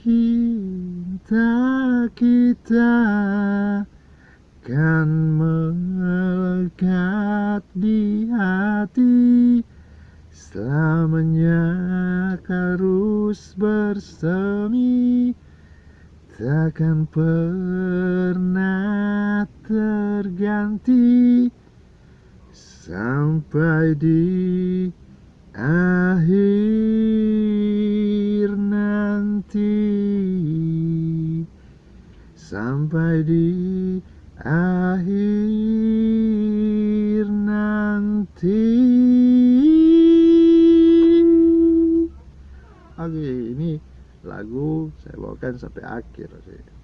cinta kita kan melekat di hati. Selamanya harus bersemi. Takkan pernah terganti. Sampai di akhir Sampai di akhir nanti. Oke ini lagu saya bawakan sampai akhir sih